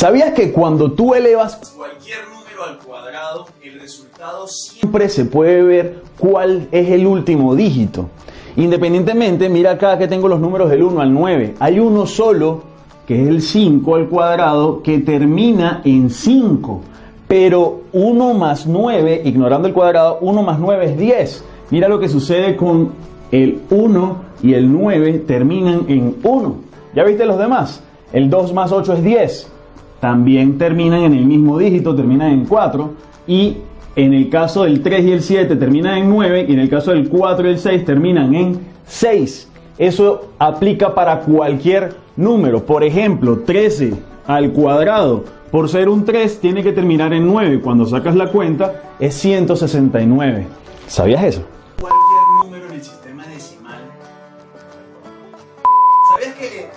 ¿Sabías que cuando tú elevas cualquier número al cuadrado, el resultado siempre se puede ver cuál es el último dígito? Independientemente, mira acá que tengo los números del 1 al 9. Hay uno solo, que es el 5 al cuadrado, que termina en 5. Pero 1 más 9, ignorando el cuadrado, 1 más 9 es 10. Mira lo que sucede con el 1 y el 9 terminan en 1. ¿Ya viste los demás? El 2 más 8 es 10 también terminan en el mismo dígito, terminan en 4 y en el caso del 3 y el 7 terminan en 9 y en el caso del 4 y el 6 terminan en 6. Eso aplica para cualquier número. Por ejemplo, 13 al cuadrado, por ser un 3, tiene que terminar en 9. Cuando sacas la cuenta, es 169. ¿Sabías eso? Cualquier número en el sistema decimal. ¿Sabías que...